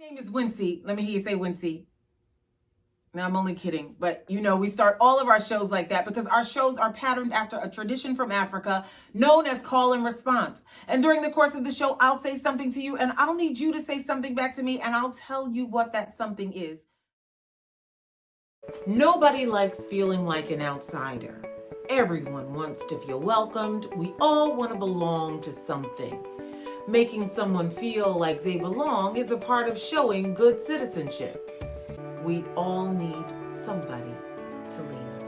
name is Wincy. Let me hear you say Wincy. Now, I'm only kidding, but you know, we start all of our shows like that because our shows are patterned after a tradition from Africa known as call and response. And during the course of the show, I'll say something to you and I'll need you to say something back to me and I'll tell you what that something is. Nobody likes feeling like an outsider. Everyone wants to feel welcomed. We all want to belong to something making someone feel like they belong is a part of showing good citizenship. We all need somebody to lean on.